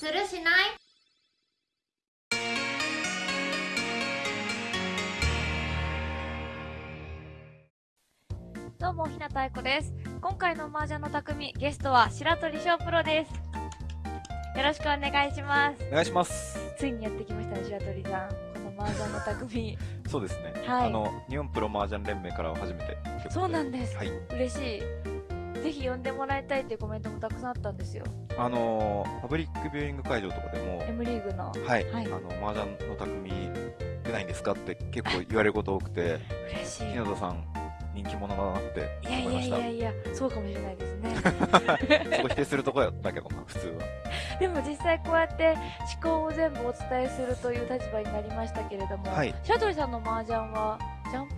するしない？どうも、ひなたいこです。今回の麻雀の匠、ゲストは白鳥翔プロです。よろしくお願いします。お願いします。ついにやってきましたね、白鳥さん。この麻雀の匠。そうですね。はいあの、日本プロ麻雀連盟からは初めて。そうなんですはい。嬉しい。ぜひ呼んでもらいたいっていうコメントもたくさんあったんですよ。あの、パブリックビューイング会場とかでも、M リーグの。はい。はいあの、麻雀の匠出ないんですかって結構言われること多くて、嬉しい。日野田さん人気者だなっていやいやい思いました。やいや、そうかもしれないですね。そこ否定するとこやったけどな、普通は。でも実際こうやって思考を全部お伝えするという立場になりましたけれども、はい白鳥さんの麻雀はジャンプ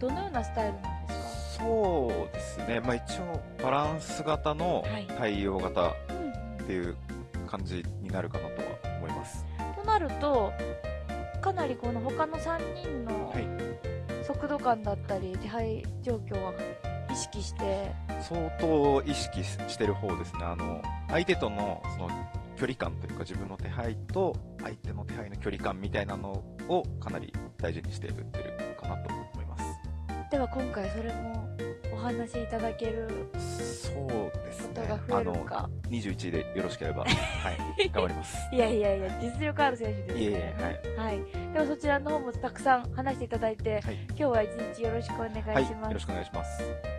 どのようなスタイルなんですそうですね。まあ一応、バランス型のはい対応型っていう感じになるかなとは思います。となるとかなりこの他の3人のはい。速度感だったり手配状況は意識して相当意識ししてる方ですね。あの、相手とのその距離感というか自分の手配と相手の手配の距離感みたいなのをかなり大事にして打ってるかなと。では今回それもお話しいただけるそうですね。あの、えるか。21でよろしければ、はい、頑張ります。いやいやいや実力ある選手ですいえいねえ、はい。はい、ではそちらの方もたくさん話していただいて、はい。今日は一日よろしくお願いします、はい、よろしくお願いします。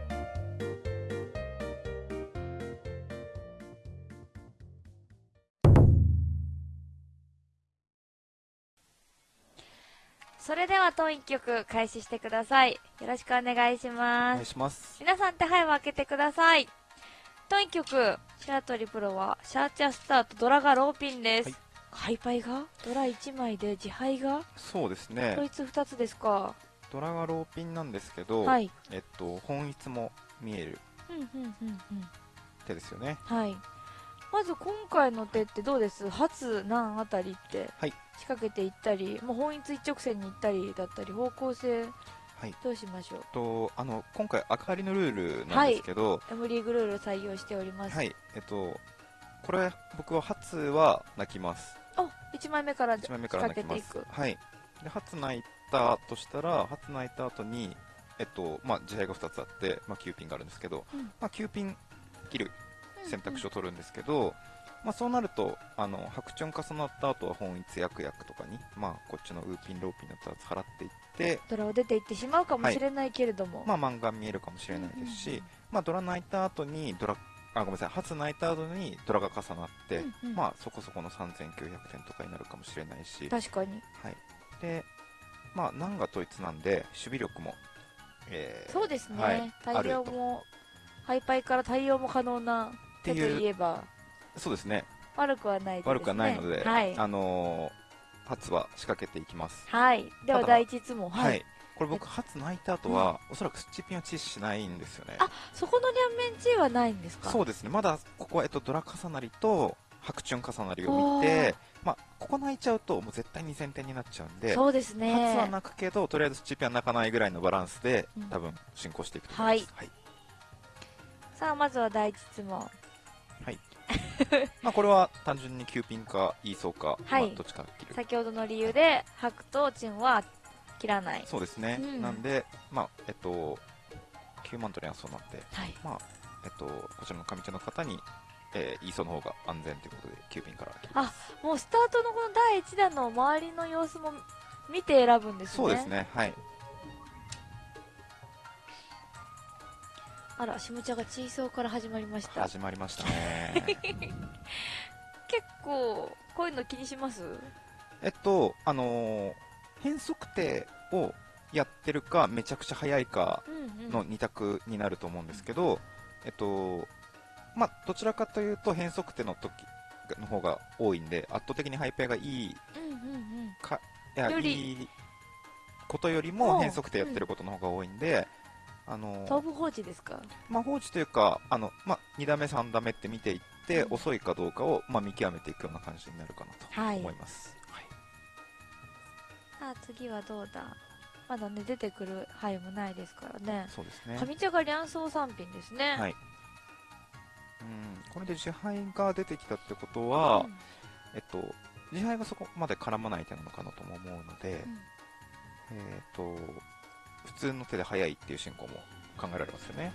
それでは当一曲開始してください。よろしくお願いしおます。願いします。皆さん手配を開けてください。当一曲白鳥プロはシャーチャースターとドラがローピンです、はい。ハイパイが？ドラ1枚で自敗が？そうですね。こ。いつ2つですか。ドラがローピンなんですけど、はい。えっと、本一も見える。うんうんうんうん。手ですよね。はいまず今回の手ってどうです？初何あたりってはい仕掛けていったりもう本一一直線に行ったりだったり方向性はい。どうしましょう？と、あの、今回、赤張りのルールなんですけど、M リーグルール採用しております、はい、えっと、これ、僕は初は泣きます。あ1枚目から1枚目から泣きます仕掛けていく。はい。で、初泣いたとしたら、初泣いた後に、えっと、まあ、自敗が2つあって、まあ、9ピンがあるんですけど、うんまあ、9ピン切る選択肢を取るんですけど、まあ、そうなると、あの、白チョン重なった後は本一役役とかに、まあ、こっちのウーピン、ローピンの2つ払っていって、ドラを出ていってしまうかもしれないけれども、まあ、漫画見えるかもしれないですし、まあ、ドラ泣いた後にドラあごめんなさい初泣いた後にドラが重なって、うんうん。まあそこそこの3900点とかになるかもしれないし、確かに。はい、でまあ難が統一なんで守備力も、えーそうですね、はい対応もハイパイから対応も可能な手といえば。そうですね。悪くはないね。悪くはないので、はい、あのー初は仕掛けていきます。はい、では第一質問。はい、これ僕初泣いた後は、おそらくスッチピンはチしないんですよね。あそこの両面チーはないんですか？そうですね。まだここは、えっと、ドラ重なりと白チュン重なりを見て、まあ、ここ泣いちゃうともう絶対2000点になっちゃうんでそうですね。初は泣くけどとりあえずチッピは泣かないぐらいのバランスで、うん。多分進行していくと思います、はい。さあまずは第一質問 まあ、これは単純に9ピンかイーソーか、はい。まあ、どっちか切る先ほどの理由で白とチンは切らない。そうですね、うん。なんで、まあえっと、9万トリはそうなんで、はい。まあえっと、こちらの上手の方に、えーイーソーの方が安全ということで9ピンから切ります。もうスタートのこの第一弾の周りの様子も見て選ぶんですね。そうですね。はいあら下茶がチーソーから始まりました。始まりましたね。結構こういうの気にします？えっとあのー変則定をやってるかめちゃくちゃ速いかうんうん。の2択になると思うんですけど、えっと、まあ、どちらかというと変則手の時の方が多いんで、圧倒的にハイペアがいいうんうんうん。か、いや、いいことよりも変則手やってることの方が多いんで、あの、放置ですか？まあ、放置というか、あの、まあ、2打目、3打目って見ていって、うん遅いかどうかを、まあ、見極めていくような感じになるかなとはい思います。はい。さあ次はどうだ？まだね出てくる範囲もないですからねそうですね。上茶が両層三品ですねはい。うん、これで自敗が出てきたってことは、うんえっと、自敗がそこまで絡まない手なのかなとも思うので、うんえっと、普通の手で速いっていう進行も考えられますよね。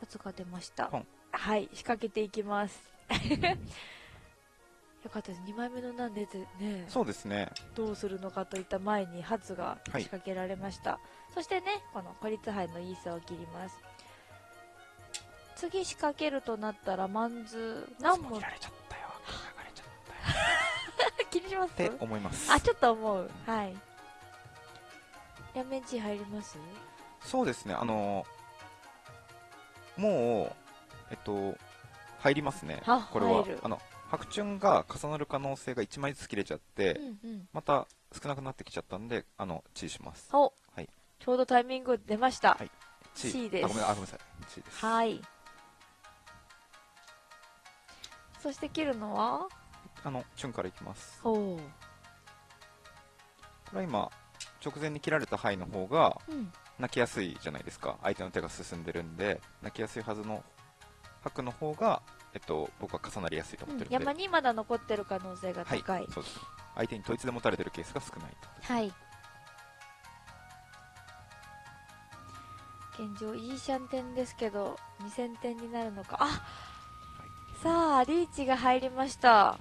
発が出ました。はい、仕掛けていきます。よかったです。2枚目のなんでね、そうですね。どうするのかといった前に発が仕掛けられました。そしてね、この孤立杯のイーサを切ります。次仕掛けるとなったら、マンズ、何も切られちゃったよ。流れちゃったよ。気にします？って思います。あ、ちょっと思う。はい。両面地入ります？そうですね。あの、もう、えっと、入りますねあ。これは。あの、白チが重なる可能性が1枚ずつ切れちゃって、うんうん。また少なくなってきちゃったんで、あの、チーします。お、はいちょうどタイミング出ました。はいですあ、ごめん、あ、ごめんなさい。チーです。はい。そして切るのは？あの、チュンからいきます。おお。これは今、直前に切られた範囲の方が、うん。泣きやすいじゃないですか。相手の手が進んでるんで、泣きやすいはずの白の方が、えっと、僕は重なりやすいと思ってるんで。山にまだ残ってる可能性がはい、高い。そうです。相手に統一で持たれてるケースが少ないと。はい。現状、いいシャンテンですけど、2000点になるのか。あさあ、リーチが入りました。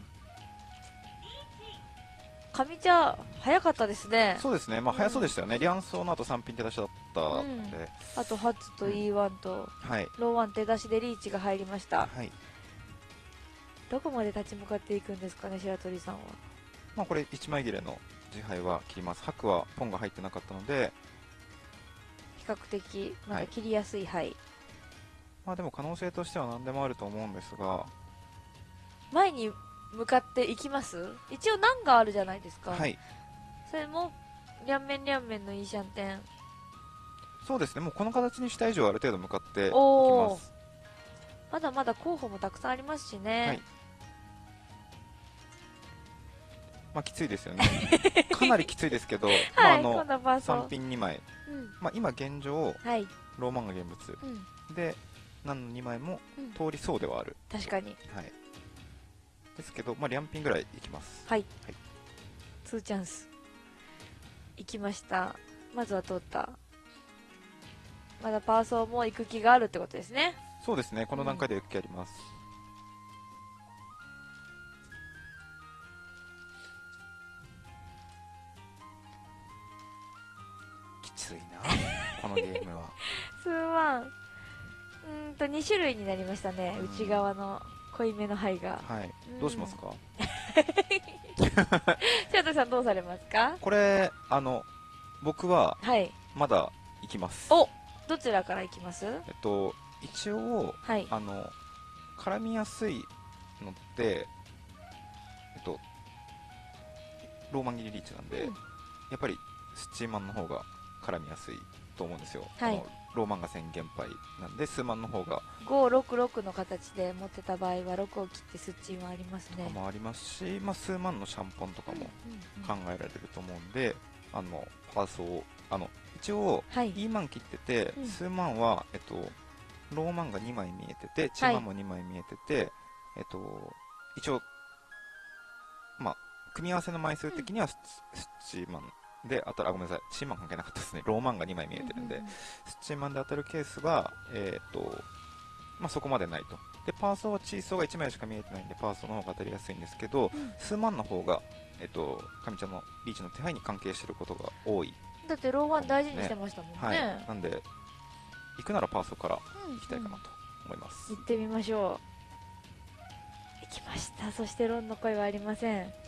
上茶、早かったですね。そうですね、まあ、うん早そうでしたよね。リアンソーの後3品手出しだったので、あと、ハッツと E1 と、はい。ローワン手出しでリーチが入りました。はい。どこまで立ち向かっていくんですかね、白鳥さんは。まあ、これ1枚切れの自敗は切ります。白はポンが入ってなかったので、比較的、まだ切りやすい範囲。まあでも可能性としては何でもあると思うんですが、前に向かっていきます？一応難があるじゃないですか。はい。それも、両面両面のいいシャンテン。そうですね、もうこの形にした以上ある程度向かっていきます。まだまだ候補もたくさんありますしね。はいまあきついですよね。かなりきついですけど、まあはい、あの今、度はそう3。品2枚、うん。まあ今現状、はい。ローマンが現物うん。で、何の2枚もうん通りそうではある。確かに。はい。ですけど、まあ両品ぐらいいきます。はい。はいツーチャンス。行きました。まずは通った。まだパーソーも行く気があるってことですね。そうですね、この段階で行く気あります。きついな、このゲームは。数万。うーんと、2種類になりましたね。うん内側の濃いめの灰が。はいうん。どうしますか？白鳥さんどうされますか？これ、あの、僕ははい。まだ行きます。おどちらから行きます？えっと、一応、はい。あの、絡みやすいのって、えっと、ローマン切りリーチなんで、うんやっぱりスチーマンの方が絡みやすいと思うんですよ。はいローマンが宣言杯なんで、スーマンの方が566の形で持ってた場合は6を切ってスッチンはありますね。もありますし、まあ、数万のシャンポンとかも考えられると思うんで、あの、パーソを、あの、一応、はい。E マン切ってて、うん数万は、えっと、ローマンが2枚見えてて、チーマンも2枚見えてて、えっと、一応、まあ、組み合わせの枚数的にはス,、スチーマンで当たる、あ、ごめんなさい、チーマン関係なかったですね。ローマンが2枚見えてるんで、ううスチーマンで当たるケースは、えっと、まあ、そこまでないと。で、パーソーはチーソーが1枚しか見えてないんで、パーソーの方が当たりやすいんですけど、うん数万の方が、えっと、上茶のリーチの手配に関係してることが多い。だってローワン大事にしてましたもんね。はい。なんで、行くならパーソーからうん行きたいかなと思います。行ってみましょう。行きました。そしてロンの声はありません。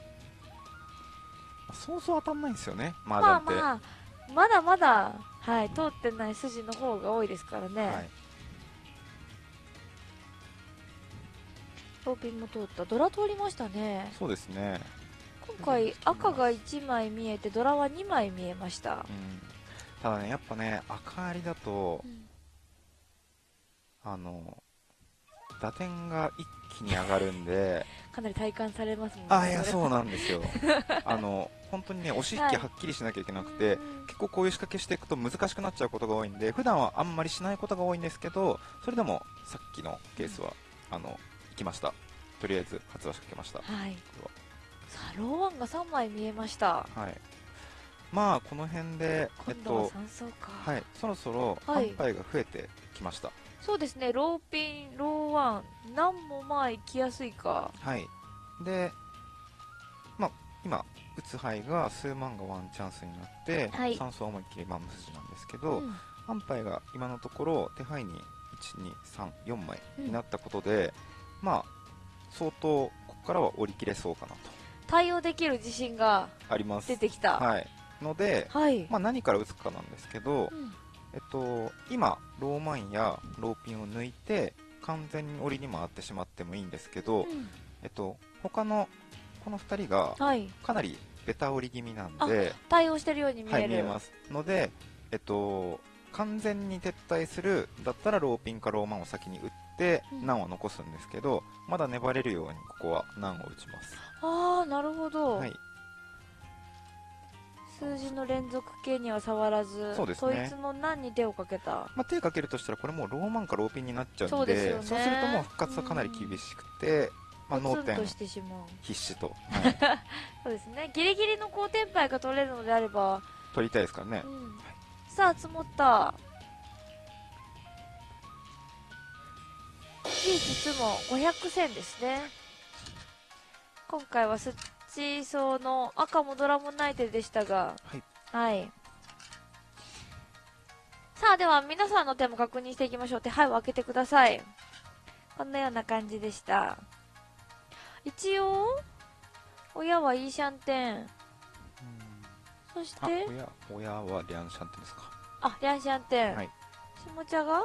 そうそう当たんないんですよね、麻まあ雀って。まあ、まだまだ、はい、通ってない筋の方が多いですからね。はい、ローピンも通った。ドラ通りましたね。そうですね、今回赤が1枚見えて、ドラは2枚見えましたう。ん、ただね、やっぱね、赤ありだとう、んあの、打点が一気に上がるんで、かなり体感されますもんね。あ、いや、そうなんですよ。あの、本当にね、押し引きはっきりしなきゃいけなくて、うん結構こういう仕掛けしていくと難しくなっちゃうことが多いんで、普段はあんまりしないことが多いんですけど、それでもさっきのケースは、あの、行きました。とりあえず発話しかけました。はいこさあローワンが3枚見えましたれははい。まあ、この辺で、えっと、3層か、はい、そろそろはい販売が増えてきました。そうですね。ローピンローワン何もまあ行きやすいか。はい。で、まあ、今、打つ牌が数万がワンチャンスになって、はい。3層思いっきりマム筋なんですけうど、ん。販売が今のところ手配に1234枚になったことで、まあ相当ここからは折り切れそうかなと。対応できる自信があります。出てきた。はい。ので、はい、まあ、何から打つかなんですけど、うんえっと、今ローマンやローピンを抜いて完全に折りに回ってしまってもいいんですけど、うん。えっと、他のこの2人がはい。かなりベタ折り気味なんで、対応してるように見える、はい、見えますので、えっと、完全に撤退するだったらローピンかローマンを先に打ってうん。難を残すんですけど、まだ粘れるようにここは難を打ちます、ああなるほど、はい、数字の連続形には触らず、そうですね、の何に手をかけた、まあ、手をかけるとしたらこれもうローマンかローピンになっちゃうんでそうです、ね、そうするともう復活はかなり厳しくて、まあ、脳天。必死と、はい、そうですね。ギリギリの高天杯が取れるのであれば。取りたいですからね、うん、さあ積もった。いい実も500戦ですね。今回はすっ8層の赤もドラムなナイでしたが、はい、はい。さあ、では皆さんの手も確認していきましょう。手配を開けてください。こんなような感じでした。一応、親はイーシャンテン。そして、親はリャンシャンテンですか。あ、リャンシャンテン。はい。下茶が？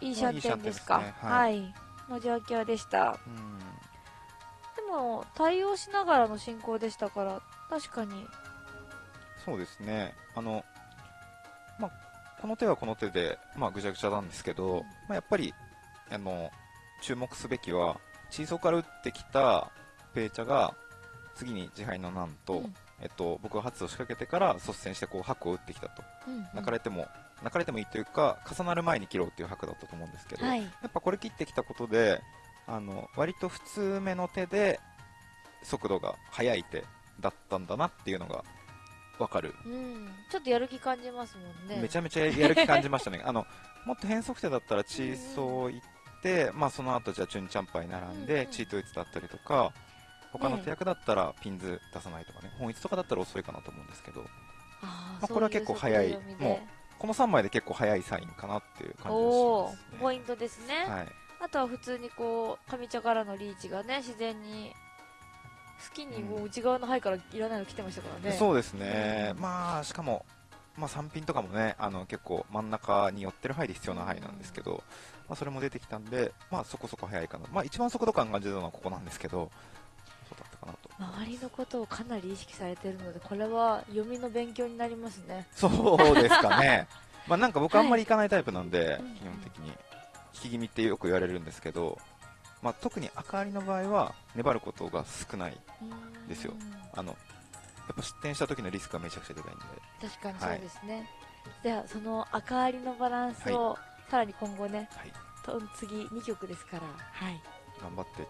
イーシャンテンですか。いいすね、はい、はい、の状況でした。うんも対応しながらの進行でしたから確かに。そうですね。あの、まあ、この手はこの手で、まあ、ぐちゃぐちゃなんですけど、うん。まあ、やっぱりあの注目すべきはチーソーから打ってきたペイチャが次に自敗の難と、うん。えっと、僕は発を仕掛けてから率先してこう白を打ってきたと。うん泣かれても、泣かれてもいいというか重なる前に切ろうっていう白だったと思うんですけど、はい。やっぱこれ切ってきたことであの割と普通目の手で速度が速い手だったんだなっていうのが分かる。うん。ちょっとやる気感じますもんね。めちゃめちゃやる気感じましたね。あのもっと変則手だったらチーソー行って、まあ、その後じゃあチュンチャンパイ並んで、うんうん。チートイツだったりとか他の手役だったらピンズ出さないとかね。本一とかだったら遅いかなと思うんですけど。まあこれは結構早い。そうこの3枚で結構早いサインかなっていう感じがしますね。ポイントですね、はい、あとは普通にこう上茶からのリーチがね自然に好きにもう内側の牌からいらないの来てましたからね。そうですね、うん。まあしかも、まあ、3ピンとかもねあの結構真ん中に寄ってる範囲で必要な範囲なんですけど、まあ、それも出てきたんで、まあ、そこそこ早いかな、まあ、一番速度感感じたのはここなんですけどそうだったかなと。周りのことをかなり意識されてるのでこれは読みの勉強になりますねそうですかねまあなんか僕あんまり行かないタイプなんで、うん基本的に引き気味ってよく言われるんですけど、まあ、特に赤ありの場合は粘ることが少ないですよ。あのやっぱ失点した時のリスクがめちゃくちゃでかいんで。確かにそうですね、ではその赤ありのバランスを、さらに今後ねはい。と次2曲ですから、はい、頑張ってちょっ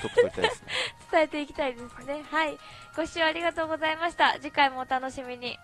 とトップ取りたいですね。伝えていきたいですね。はい、ご視聴ありがとうございました。次回もお楽しみに